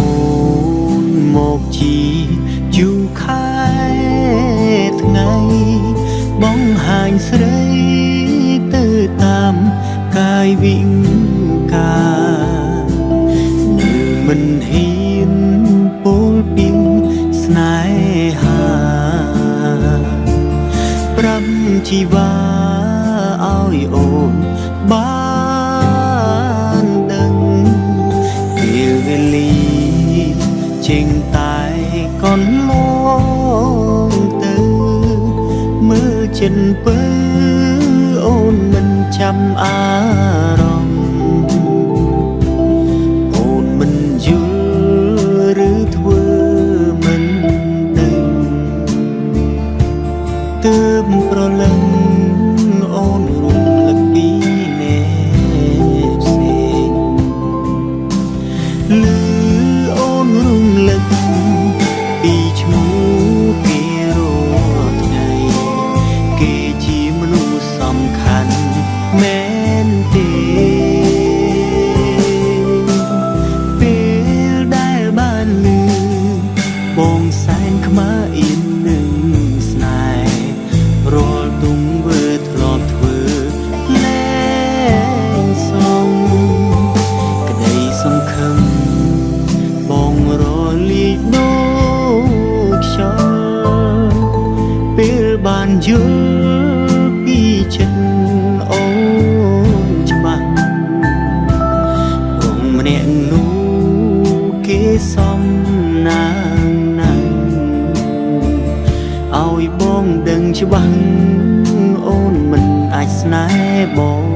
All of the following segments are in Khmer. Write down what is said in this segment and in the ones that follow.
ស្នេហ៍អូនមកជាយូរខែថ្ងៃបង្ហាញស្រីទៅតាមកាយវិង្ការនៅមិនហ៊ានពោលពីស្នេហាប្រាប់ជីវ៉ាឲ្យអូនបា កន្លងទៅមើលចិនពើអូនមិនចាំអារម្មណ៍ បានយល់ពីចិត្តអូនច្បាស់រងម្នាក់នោះគេសំណាងណាស់ឲ្យបងដឹងច្បាស់អូនមិនអាចស្នេហ៍បង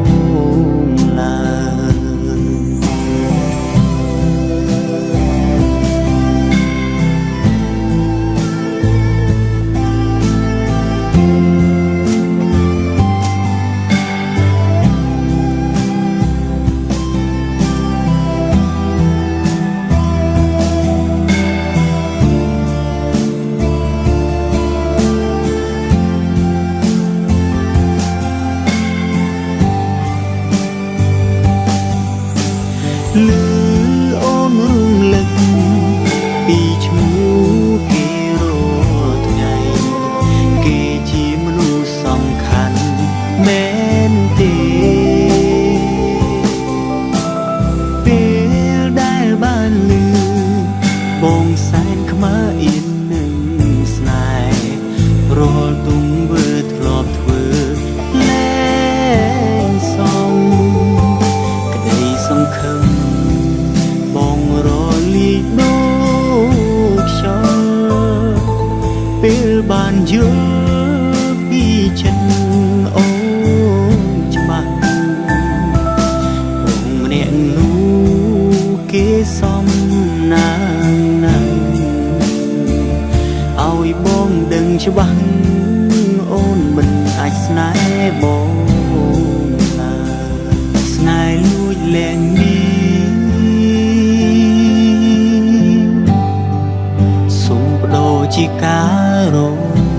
បងសែនខ្មើអៀននឹងស្នេហ៍រាល់ទុំវើធ្លាប់ធ្វើលែងសំក្តីសង្ឃឹមបងរលាយដូចខ្យល់ពេលបានយល់ពីចិត្ត ច្បាស់អូនមិនអាចស្នេហ៍បងឡើយស្នេហ៍លួចលែងមានសូមបដូរជាការរង